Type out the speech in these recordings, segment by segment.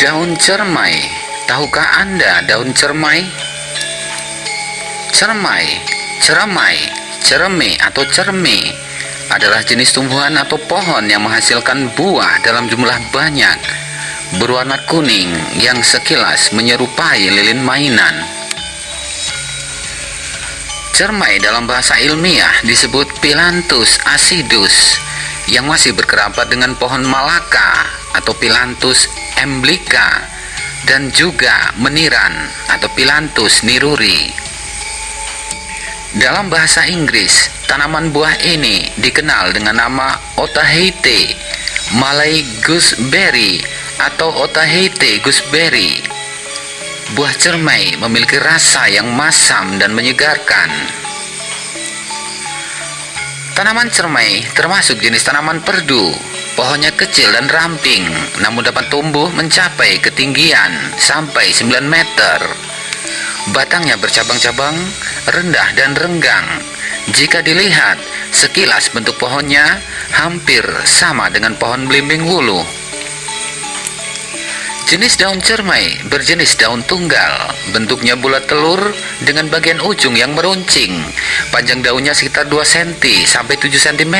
Daun cermai. Tahukah Anda daun cermai? Cermai, ceramai, cereme atau cerme adalah jenis tumbuhan atau pohon yang menghasilkan buah dalam jumlah banyak berwarna kuning yang sekilas menyerupai lilin mainan. Cermai dalam bahasa ilmiah disebut Pilantus acidus yang masih berkerabat dengan pohon malaka atau Pilantus emblica dan juga meniran atau Pilantus niruri. Dalam bahasa Inggris, tanaman buah ini dikenal dengan nama Otaheite, Malay gooseberry atau Otaheite gooseberry. Buah cermai memiliki rasa yang masam dan menyegarkan. Tanaman cermai termasuk jenis tanaman perdu. Pohonnya kecil dan ramping, namun dapat tumbuh mencapai ketinggian sampai 9 meter. Batangnya bercabang-cabang, rendah dan renggang. Jika dilihat, sekilas bentuk pohonnya hampir sama dengan pohon belimbing wulu. Jenis daun cermai berjenis daun tunggal, bentuknya bulat telur dengan bagian ujung yang meruncing. Panjang daunnya sekitar 2 cm sampai 7 cm.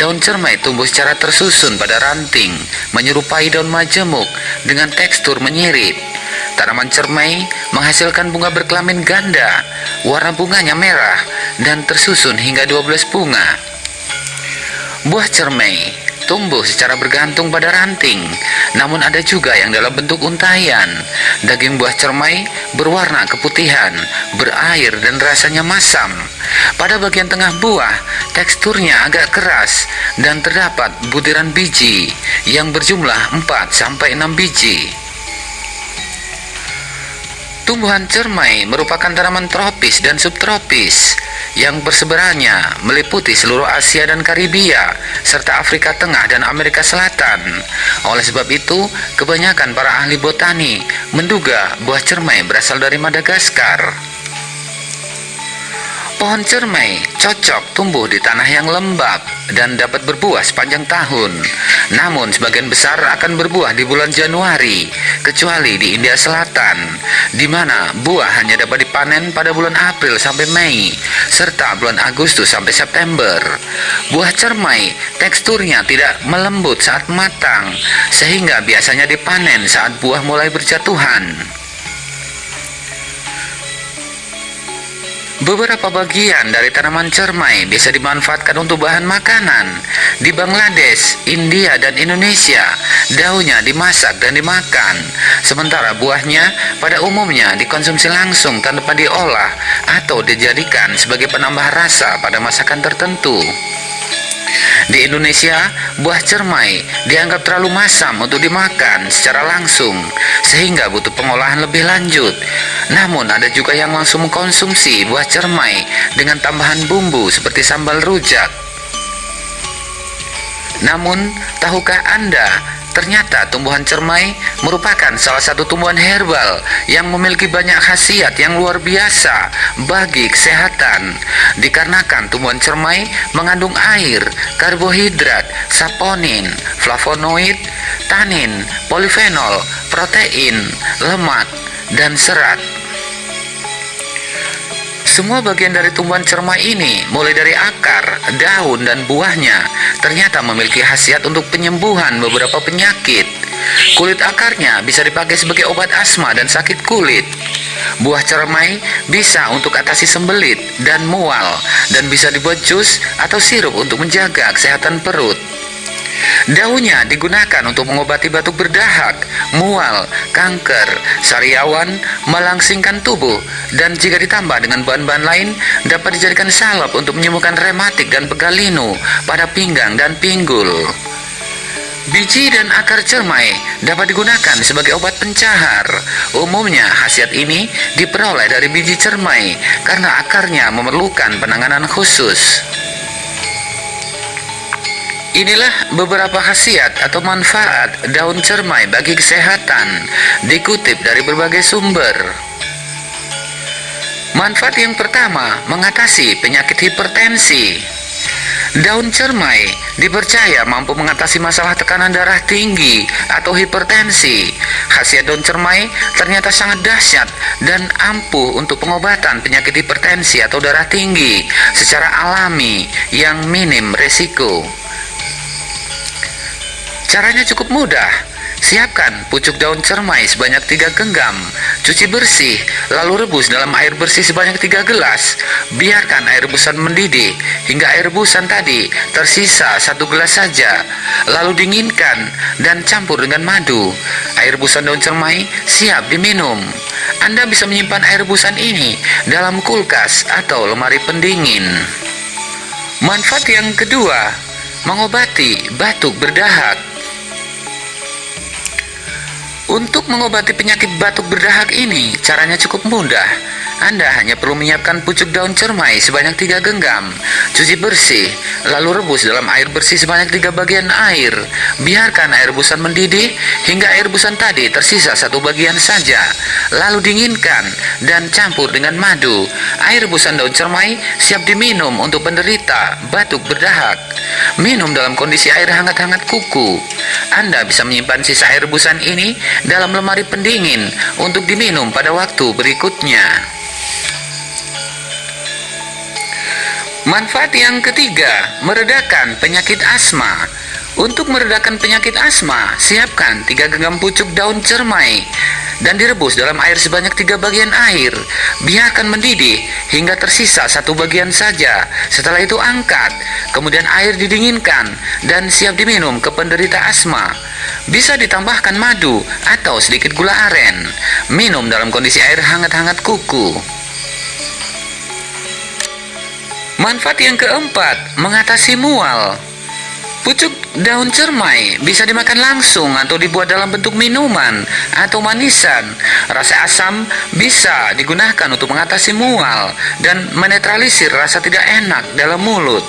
Daun cermai tumbuh secara tersusun pada ranting, menyerupai daun majemuk dengan tekstur menyirip. Tanaman cermai menghasilkan bunga berkelamin ganda, warna bunganya merah dan tersusun hingga 12 bunga. Buah cermai tumbuh secara bergantung pada ranting, namun ada juga yang dalam bentuk untayan. Daging buah cermai berwarna keputihan, berair dan rasanya masam. Pada bagian tengah buah, teksturnya agak keras dan terdapat butiran biji yang berjumlah 4 sampai 6 biji. Tumbuhan cermai merupakan tanaman tropis dan subtropis yang persebarannya meliputi seluruh Asia dan Karibia serta Afrika Tengah dan Amerika Selatan. Oleh sebab itu, kebanyakan para ahli botani menduga buah cermai berasal dari Madagaskar. Pohon cermai cocok tumbuh di tanah yang lembab dan dapat berbuah sepanjang tahun. Namun sebagian besar akan berbuah di bulan Januari, kecuali di India Selatan, di mana buah hanya dapat dipanen pada bulan April sampai Mei, serta bulan Agustus sampai September. Buah cermai teksturnya tidak melembut saat matang, sehingga biasanya dipanen saat buah mulai berjatuhan. Beberapa bagian dari tanaman cermai bisa dimanfaatkan untuk bahan makanan. Di Bangladesh, India, dan Indonesia, daunnya dimasak dan dimakan. Sementara buahnya pada umumnya dikonsumsi langsung tanpa diolah atau dijadikan sebagai penambah rasa pada masakan tertentu. Di Indonesia, buah cermai dianggap terlalu masam untuk dimakan secara langsung, sehingga butuh pengolahan lebih lanjut. Namun, ada juga yang langsung mengkonsumsi buah cermai dengan tambahan bumbu seperti sambal rujak. Namun, tahukah Anda Ternyata tumbuhan cermai merupakan salah satu tumbuhan herbal yang memiliki banyak khasiat yang luar biasa bagi kesehatan. Dikarenakan tumbuhan cermai mengandung air, karbohidrat, saponin, flavonoid, tanin, polifenol, protein, lemak, dan serat. Semua bagian dari tumbuhan cermai ini, mulai dari akar, daun, dan buahnya, ternyata memiliki khasiat untuk penyembuhan beberapa penyakit. Kulit akarnya bisa dipakai sebagai obat asma dan sakit kulit. Buah cermai bisa untuk atasi sembelit dan mual, dan bisa dibuat jus atau sirup untuk menjaga kesehatan perut. Daunnya digunakan untuk mengobati batuk berdahak, mual, kanker, sariawan, melangsingkan tubuh, dan jika ditambah dengan bahan-bahan lain, dapat dijadikan salep untuk menyembuhkan rematik dan pegalinu pada pinggang dan pinggul. Biji dan akar cermai dapat digunakan sebagai obat pencahar. Umumnya, khasiat ini diperoleh dari biji cermai karena akarnya memerlukan penanganan khusus. Inilah beberapa khasiat atau manfaat daun cermai bagi kesehatan dikutip dari berbagai sumber. Manfaat yang pertama, mengatasi penyakit hipertensi. Daun cermai dipercaya mampu mengatasi masalah tekanan darah tinggi atau hipertensi. Khasiat daun cermai ternyata sangat dahsyat dan ampuh untuk pengobatan penyakit hipertensi atau darah tinggi secara alami yang minim resiko. Caranya cukup mudah Siapkan pucuk daun cermai sebanyak 3 genggam, cuci bersih, lalu rebus dalam air bersih sebanyak 3 gelas. Biarkan air rebusan mendidih hingga air rebusan tadi tersisa satu gelas saja. Lalu dinginkan dan campur dengan madu. Air rebusan daun cermai siap diminum. Anda bisa menyimpan air rebusan ini dalam kulkas atau lemari pendingin. Manfaat yang kedua, mengobati batuk berdahak. Untuk mengobati penyakit batuk berdahak ini, caranya cukup mudah. Anda hanya perlu menyiapkan pucuk daun cermai sebanyak tiga genggam, cuci bersih, lalu rebus dalam air bersih sebanyak tiga bagian air. Biarkan air rebusan mendidih hingga air rebusan tadi tersisa satu bagian saja. Lalu dinginkan dan campur dengan madu. Air rebusan daun cermai siap diminum untuk penderita batuk berdahak. Minum dalam kondisi air hangat-hangat kuku. Anda bisa menyimpan sisa air rebusan ini dalam lemari pendingin untuk diminum pada waktu berikutnya. Manfaat yang ketiga, meredakan penyakit asma. Untuk meredakan penyakit asma, siapkan 3 genggam pucuk daun cermai dan direbus dalam air sebanyak tiga bagian air. Biarkan mendidih hingga tersisa satu bagian saja. Setelah itu angkat, kemudian air didinginkan dan siap diminum ke penderita asma. Bisa ditambahkan madu atau sedikit gula aren. Minum dalam kondisi air hangat-hangat kuku. Manfaat yang keempat, mengatasi mual. Pucuk daun cermai bisa dimakan langsung atau dibuat dalam bentuk minuman atau manisan. Rasa asam bisa digunakan untuk mengatasi mual dan menetralisir rasa tidak enak dalam mulut.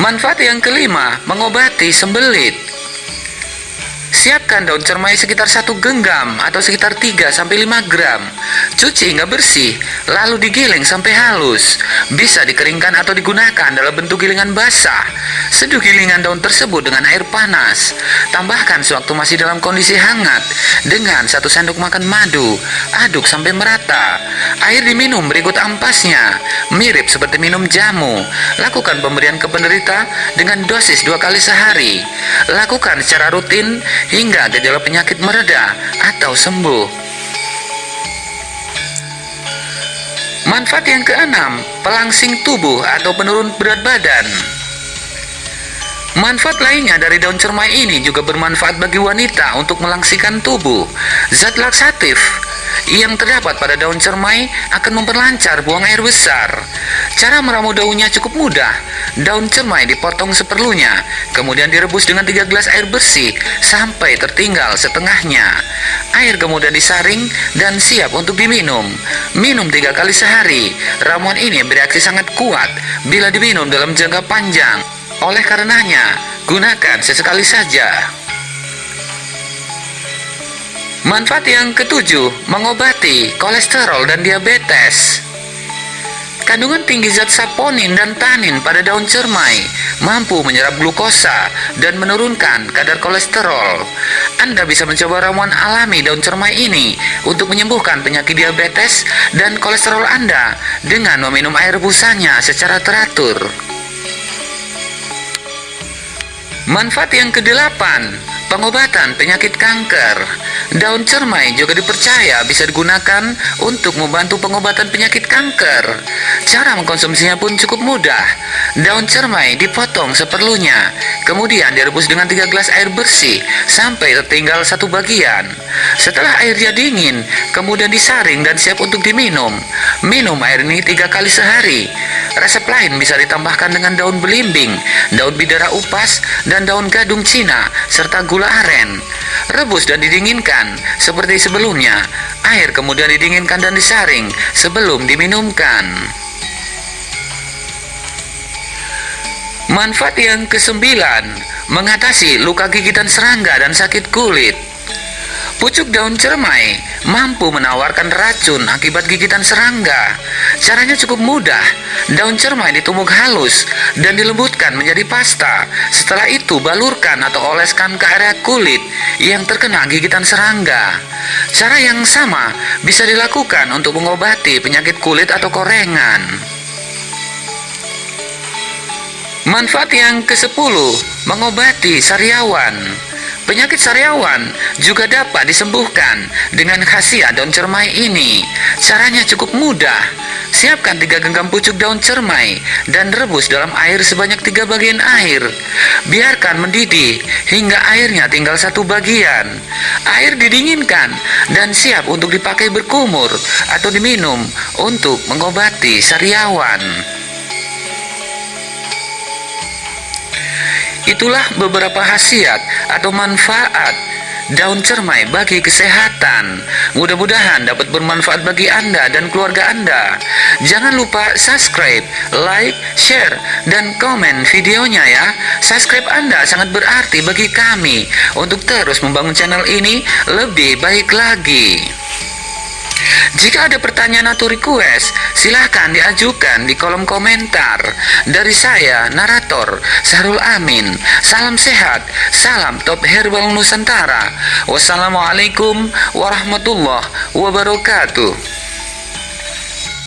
Manfaat yang kelima, mengobati sembelit. Siapkan daun cermai sekitar satu genggam atau sekitar 3-5 gram. Cuci hingga bersih, lalu digiling sampai halus. Bisa dikeringkan atau digunakan dalam bentuk gilingan basah. Seduh gilingan daun tersebut dengan air panas. Tambahkan sewaktu masih dalam kondisi hangat dengan satu sendok makan madu. Aduk sampai merata. Air diminum berikut ampasnya, mirip seperti minum jamu. Lakukan pemberian ke penderita dengan dosis dua kali sehari. Lakukan secara rutin hingga gejala penyakit mereda atau sembuh. Manfaat yang keenam, pelangsing tubuh atau penurun berat badan. Manfaat lainnya dari daun cermai ini juga bermanfaat bagi wanita untuk melangsingkan tubuh. Zat laksatif yang terdapat pada daun cermai akan memperlancar buang air besar. Cara meramu daunnya cukup mudah. Daun cermai dipotong seperlunya, kemudian direbus dengan 3 gelas air bersih sampai tertinggal setengahnya. Air kemudian disaring dan siap untuk diminum. Minum tiga kali sehari. Ramuan ini bereaksi sangat kuat bila diminum dalam jangka panjang. Oleh karenanya, gunakan sesekali saja. Manfaat yang ketujuh, mengobati kolesterol dan diabetes. Kandungan tinggi zat saponin dan tanin pada daun cermai mampu menyerap glukosa dan menurunkan kadar kolesterol. Anda bisa mencoba ramuan alami daun cermai ini untuk menyembuhkan penyakit diabetes dan kolesterol Anda dengan meminum air rebusannya secara teratur. Manfaat yang kedelapan, pengobatan penyakit kanker. Daun cermai juga dipercaya bisa digunakan untuk membantu pengobatan penyakit kanker. Cara mengkonsumsinya pun cukup mudah. Daun cermai dipotong seperlunya, kemudian direbus dengan 3 gelas air bersih sampai tertinggal satu bagian. Setelah airnya dingin, kemudian disaring dan siap untuk diminum. Minum air ini tiga kali sehari. Resep lain bisa ditambahkan dengan daun belimbing, daun bidara upas, dan daun gadung Cina, serta gula aren. Rebus dan didinginkan, seperti sebelumnya. Air kemudian didinginkan dan disaring sebelum diminumkan. Manfaat yang kesembilan, mengatasi luka gigitan serangga dan sakit kulit. Pucuk daun cermai mampu menawarkan racun akibat gigitan serangga. Caranya cukup mudah. Daun cermai ditumbuk halus dan dilembutkan menjadi pasta. Setelah itu balurkan atau oleskan ke area kulit yang terkena gigitan serangga. Cara yang sama bisa dilakukan untuk mengobati penyakit kulit atau korengan. Manfaat yang ke-10, mengobati sariawan. Penyakit sariawan juga dapat disembuhkan dengan khasiat daun cermai ini. Caranya cukup mudah. Siapkan tiga genggam pucuk daun cermai dan rebus dalam air sebanyak tiga bagian air. Biarkan mendidih hingga airnya tinggal satu bagian. Air didinginkan dan siap untuk dipakai berkumur atau diminum untuk mengobati sariawan. Itulah beberapa khasiat atau manfaat daun cermai bagi kesehatan. Mudah-mudahan dapat bermanfaat bagi Anda dan keluarga Anda. Jangan lupa subscribe, like, share, dan komen videonya ya. Subscribe Anda sangat berarti bagi kami untuk terus membangun channel ini lebih baik lagi. Jika ada pertanyaan atau request, silahkan diajukan di kolom komentar. Dari saya, narator Sarul Amin. Salam sehat, salam top herbal Nusantara. Wassalamualaikum warahmatullahi wabarakatuh.